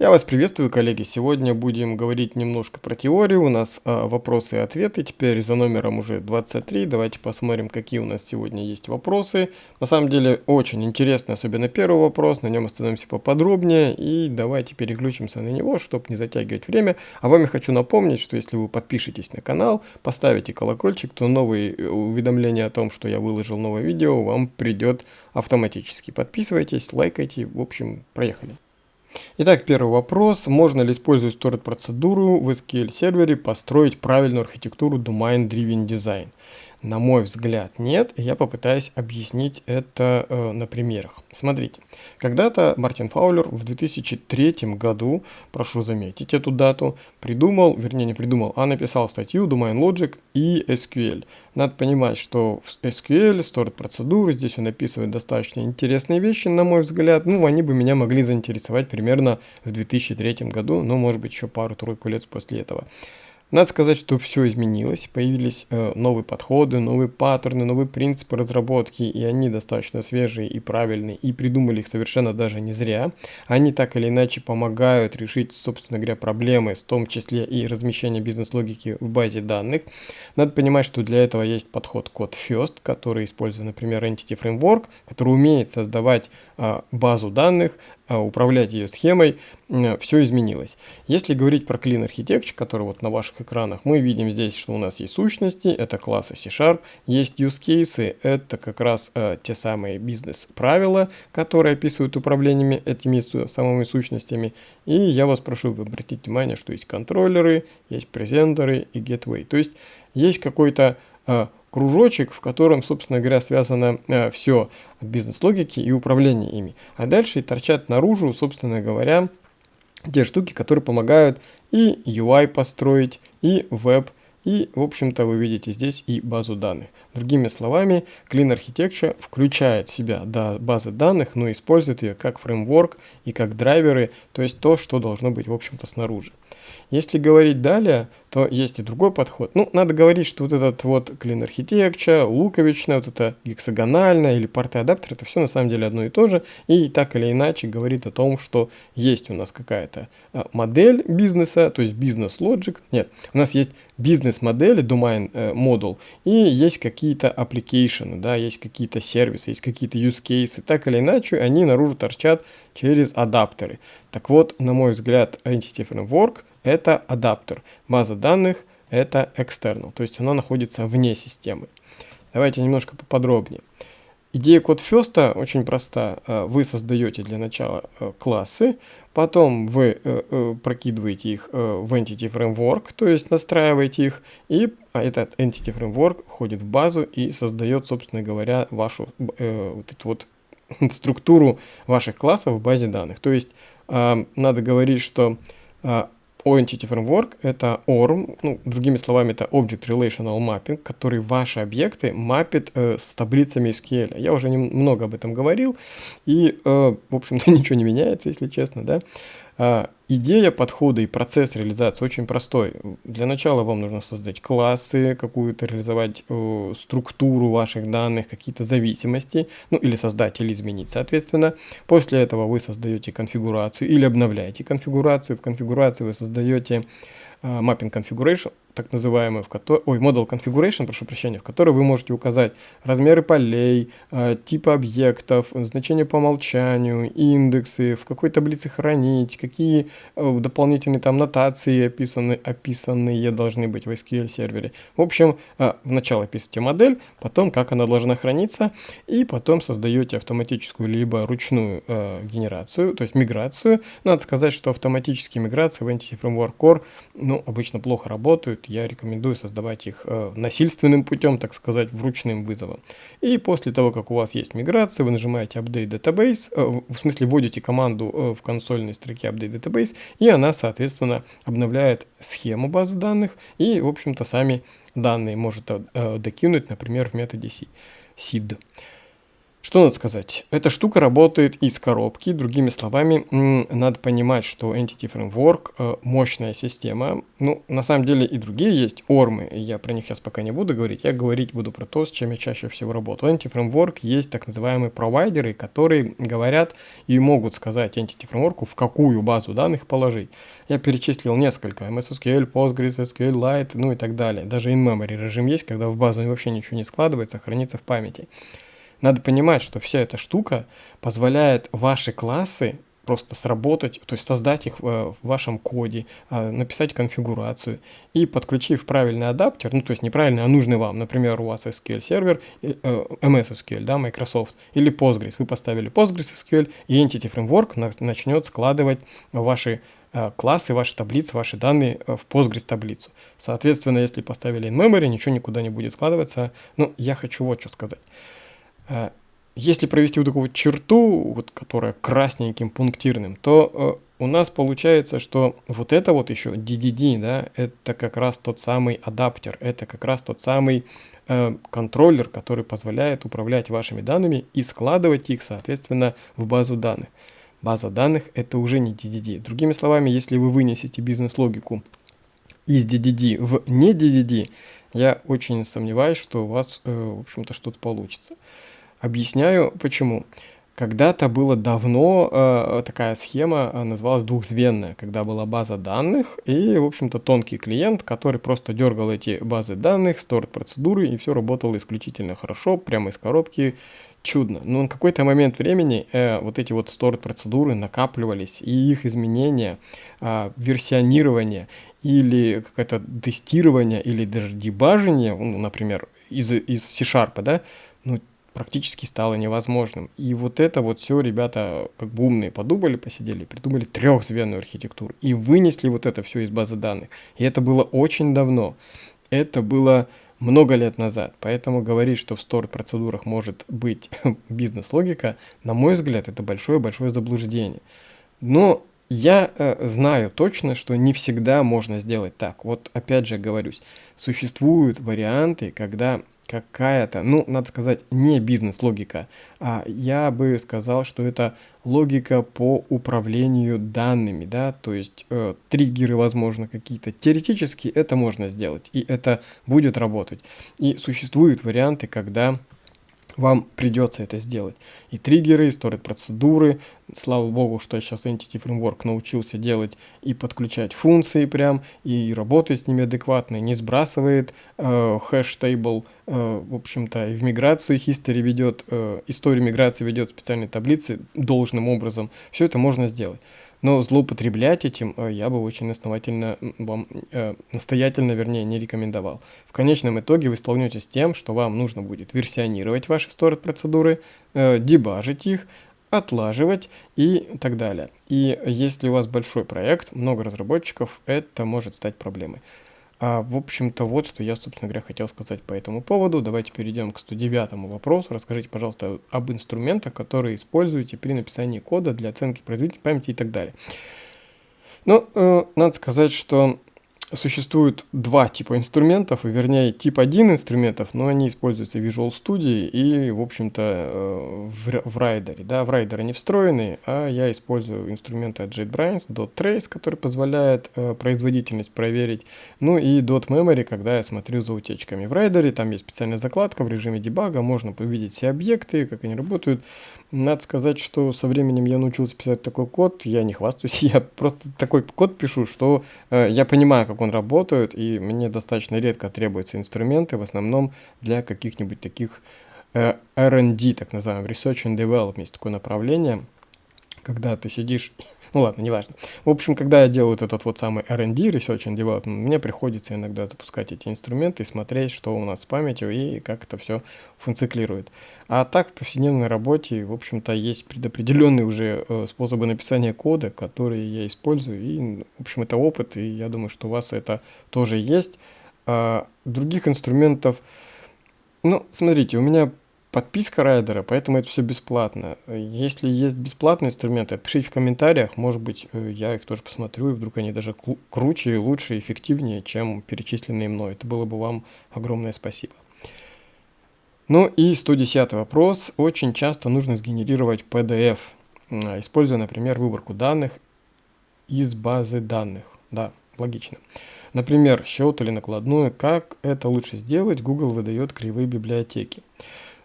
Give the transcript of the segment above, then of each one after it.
Я вас приветствую, коллеги. Сегодня будем говорить немножко про теорию. У нас а, вопросы и ответы. Теперь за номером уже 23. Давайте посмотрим, какие у нас сегодня есть вопросы. На самом деле очень интересно, особенно первый вопрос. На нем остановимся поподробнее. И давайте переключимся на него, чтобы не затягивать время. А вам я хочу напомнить, что если вы подпишетесь на канал, поставите колокольчик, то новые э, уведомления о том, что я выложил новое видео, вам придет автоматически. Подписывайтесь, лайкайте. В общем, проехали. Итак, первый вопрос. Можно ли, используя stored-процедуру в SQL сервере, построить правильную архитектуру Domain Driven Design? На мой взгляд, нет. Я попытаюсь объяснить это э, на примерах. Смотрите, когда-то Мартин Фаулер в 2003 году, прошу заметить эту дату, придумал, вернее не придумал, а написал статью Domain Logic и SQL. Надо понимать, что в SQL, Stored процедуры, здесь он описывает достаточно интересные вещи, на мой взгляд. Ну, они бы меня могли заинтересовать примерно в 2003 году, но может быть еще пару-тройку лет после этого. Надо сказать, что все изменилось, появились э, новые подходы, новые паттерны, новые принципы разработки, и они достаточно свежие и правильные, и придумали их совершенно даже не зря. Они так или иначе помогают решить, собственно говоря, проблемы, в том числе и размещение бизнес-логики в базе данных. Надо понимать, что для этого есть подход Code First, который использует, например, Entity Framework, который умеет создавать э, базу данных, управлять ее схемой, все изменилось. Если говорить про Clean Architecture, который вот на ваших экранах, мы видим здесь, что у нас есть сущности, это классы C-Sharp, есть use cases, это как раз э, те самые бизнес-правила, которые описывают управлениями этими самыми сущностями. И я вас прошу обратить внимание, что есть контроллеры, есть презентеры и gateway. То есть есть какой-то э, кружочек, в котором, собственно говоря, связано э, все бизнес-логики и управление ими. А дальше торчат наружу, собственно говоря, те штуки, которые помогают и UI построить, и веб, и, в общем-то, вы видите здесь и базу данных. Другими словами, Clean Architecture включает в себя да, базы данных, но использует ее как фреймворк и как драйверы, то есть то, что должно быть, в общем-то, снаружи. Если говорить далее, то есть и другой подход. Ну, надо говорить, что вот этот вот Clean Architecture, луковичная, вот это гексагональная или порты адаптер, это все на самом деле одно и то же. И так или иначе говорит о том, что есть у нас какая-то а, модель бизнеса, то есть бизнес-лоджик. Нет, у нас есть бизнес-модели, domain э, model, и есть какие-то application, да, есть какие-то сервисы, есть какие-то use cases. Так или иначе, они наружу торчат через адаптеры. Так вот, на мой взгляд, Entity Framework – это адаптер. База данных – это external, то есть она находится вне системы. Давайте немножко поподробнее. Идея код First очень проста. Э, вы создаете для начала э, классы, потом вы э, прокидываете их в Entity Framework, то есть настраиваете их, и а этот Entity Framework входит в базу и создает, собственно говоря, вашу вот эту вот структуру ваших классов в базе данных. То есть надо говорить, что Entity Framework — это ORM, ну, другими словами, это Object Relational Mapping, который ваши объекты мапит э, с таблицами SQL. Я уже немного об этом говорил, и, э, в общем-то, ничего не меняется, если честно, да. А, идея подхода и процесс реализации очень простой. Для начала вам нужно создать классы, какую-то реализовать э, структуру ваших данных, какие-то зависимости, ну или создать или изменить, соответственно. После этого вы создаете конфигурацию или обновляете конфигурацию. В конфигурации вы создаете э, mapping configuration, так называемый, в которой, ой, model configuration, прошу прощения, в которой вы можете указать размеры полей, э, типы объектов, значения по умолчанию, индексы, в какой таблице хранить, какие э, дополнительные там нотации описаны, описанные должны быть в SQL сервере. В общем, э, вначале пишите модель, потом как она должна храниться, и потом создаете автоматическую либо ручную э, генерацию, то есть миграцию. Надо сказать, что автоматические миграции в Entity Framework Core ну, обычно плохо работают, я рекомендую создавать их э, насильственным путем, так сказать, вручным вызовом. И после того, как у вас есть миграция, вы нажимаете Update Database, э, в смысле вводите команду э, в консольной строке Update Database, и она, соответственно, обновляет схему базы данных, и, в общем-то, сами данные может докинуть, например, в методе seed. Что надо сказать? Эта штука работает из коробки. Другими словами, надо понимать, что Entity Framework э, мощная система. Ну, на самом деле и другие есть ормы. Я про них сейчас пока не буду говорить. Я говорить буду про то, с чем я чаще всего работаю. Entity Framework есть так называемые провайдеры, которые говорят и могут сказать Entity Framework, в какую базу данных положить. Я перечислил несколько. MS SQL, Postgres, SQLite, ну и так далее. Даже in-memory режим есть, когда в базу вообще ничего не складывается, хранится в памяти. Надо понимать, что вся эта штука позволяет ваши классы просто сработать, то есть создать их в вашем коде, а, написать конфигурацию и подключив правильный адаптер, ну то есть неправильный, а нужный вам, например, у вас SQL сервер, э, MS SQL, да, Microsoft, или Postgres, вы поставили Postgres SQL, и Entity Framework начнет складывать ваши э, классы, ваши таблицы, ваши данные э, в Postgres таблицу. Соответственно, если поставили in-memory, ничего никуда не будет складываться. Ну, я хочу вот что сказать. Э, если провести вот такую вот черту, вот, которая красненьким пунктирным, то э, у нас получается, что вот это вот еще DDD, да, это как раз тот самый адаптер, это как раз тот самый э, контроллер, который позволяет управлять вашими данными и складывать их, соответственно, в базу данных. База данных это уже не DDD. Другими словами, если вы вынесете бизнес-логику из DDD в не DDD, я очень сомневаюсь, что у вас, э, в общем-то, что-то получится. Объясняю почему. Когда-то было давно э, такая схема э, называлась двухзвенная, когда была база данных и, в общем-то, тонкий клиент, который просто дергал эти базы данных, сторт процедуры, и все работало исключительно хорошо, прямо из коробки, чудно. Но на какой-то момент времени э, вот эти вот сторт процедуры накапливались, и их изменения, э, версионирование или какое-то тестирование, или даже дебажение, ну, например, из, из C-Sharp, да, ну, практически стало невозможным. И вот это вот все ребята как бы умные подумали, посидели, придумали трехзвенную архитектуру и вынесли вот это все из базы данных. И это было очень давно. Это было много лет назад. Поэтому говорить, что в стор-процедурах может быть бизнес-логика, на мой взгляд, это большое-большое заблуждение. Но я э, знаю точно, что не всегда можно сделать так. Вот опять же говорюсь, существуют варианты, когда какая-то, ну, надо сказать, не бизнес-логика, а я бы сказал, что это логика по управлению данными, да, то есть э, триггеры, возможно, какие-то. Теоретически это можно сделать, и это будет работать. И существуют варианты, когда вам придется это сделать. И триггеры, и сторит процедуры. Слава богу, что я сейчас Entity Framework научился делать и подключать функции прям, и работать с ними адекватно, не сбрасывает э, хэш-тейбл, э, в общем-то, и в миграцию history ведет, э, историю миграции ведет специальные таблицы должным образом. Все это можно сделать. Но злоупотреблять этим э, я бы очень основательно вам, э, настоятельно, вернее, не рекомендовал. В конечном итоге вы столкнетесь с тем, что вам нужно будет версионировать ваши сторит процедуры, э, дебажить их, отлаживать и так далее. И если у вас большой проект, много разработчиков, это может стать проблемой. А, в общем-то, вот что я, собственно говоря, хотел сказать по этому поводу. Давайте перейдем к 109 вопросу. Расскажите, пожалуйста, об инструментах, которые используете при написании кода для оценки производительности памяти и так далее. Ну, э, надо сказать, что существует два типа инструментов, вернее, тип один инструментов, но они используются в Visual Studio и, в общем-то, э, в, в Rider. Да, в Rider они встроены, а я использую инструменты от JetBrains, .trace, который позволяет э, производительность проверить, ну и .memory, когда я смотрю за утечками. В Rider там есть специальная закладка в режиме дебага, можно увидеть все объекты, как они работают. Надо сказать, что со временем я научился писать такой код, я не хвастаюсь, я просто такой код пишу, что э, я понимаю, как он работает, и мне достаточно редко требуются инструменты, в основном для каких-нибудь таких э, R&D, так называемых, Research and Development, такое направление, когда ты сидишь ну ладно, неважно. В общем, когда я делаю вот этот вот самый R&D, Research and Development, мне приходится иногда запускать эти инструменты и смотреть, что у нас с памятью и как это все функционирует. А так в повседневной работе, в общем-то, есть предопределенные уже э, способы написания кода, которые я использую. И, в общем, это опыт, и я думаю, что у вас это тоже есть. А других инструментов... Ну, смотрите, у меня подписка райдера, поэтому это все бесплатно. Если есть бесплатные инструменты, пишите в комментариях, может быть, э, я их тоже посмотрю, и вдруг они даже круче, лучше, эффективнее, чем перечисленные мной. Это было бы вам огромное спасибо. Ну и 110 вопрос. Очень часто нужно сгенерировать PDF, используя, например, выборку данных из базы данных. Да, логично. Например, счет или накладную. Как это лучше сделать? Google выдает кривые библиотеки.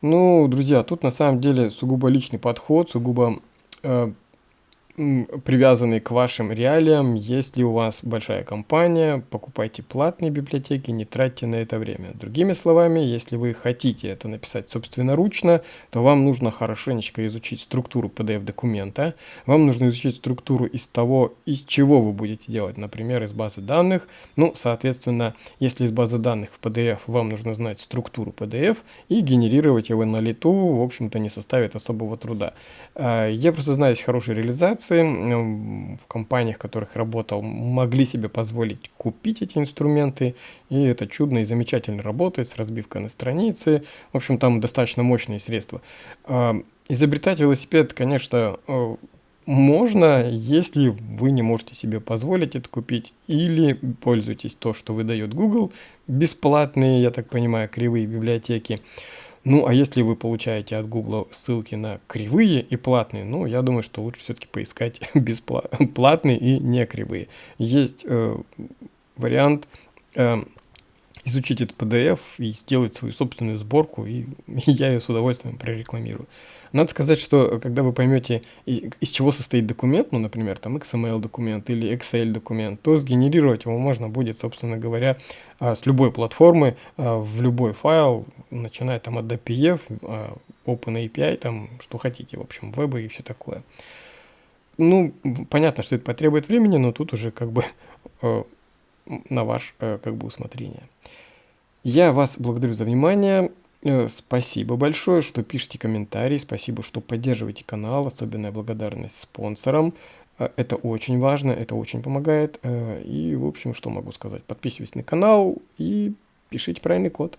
Ну, друзья, тут на самом деле сугубо личный подход, сугубо э, привязанный к вашим реалиям. Если у вас большая компания, покупайте платные библиотеки, не тратьте на это время. Другими словами, если вы хотите это написать собственноручно, то вам нужно хорошенечко изучить структуру PDF-документа. Вам нужно изучить структуру из того, из чего вы будете делать, например, из базы данных. Ну, соответственно, если из базы данных в PDF, вам нужно знать структуру PDF и генерировать его на лету, в общем-то, не составит особого труда. А, я просто знаю, есть хорошие реализации, в компаниях, в которых работал, могли себе позволить купить эти инструменты, и это чудно и замечательно работает с разбивкой на страницы. В общем, там достаточно мощные средства. А, изобретать велосипед, конечно, э, можно, если вы не можете себе позволить это купить, или пользуетесь то, что выдает Google, бесплатные, я так понимаю, кривые библиотеки. Ну, а если вы получаете от Google ссылки на кривые и платные, ну, я думаю, что лучше все-таки поискать бесплатные и не кривые. Есть э, вариант э, изучить этот PDF и сделать свою собственную сборку, и, я ее с удовольствием прорекламирую. Надо сказать, что когда вы поймете, из чего состоит документ, ну, например, там XML документ или Excel документ, то сгенерировать его можно будет, собственно говоря, а, с любой платформы а, в любой файл, начиная там от DPF, а, OpenAPI, там, что хотите, в общем, вебы и все такое. Ну, понятно, что это потребует времени, но тут уже как бы на ваш как бы усмотрение. Я вас благодарю за внимание. Э, спасибо большое, что пишите комментарии, спасибо, что поддерживаете канал, особенная благодарность спонсорам. Э, это очень важно, это очень помогает. Э, и, в общем, что могу сказать? Подписывайтесь на канал и пишите правильный код.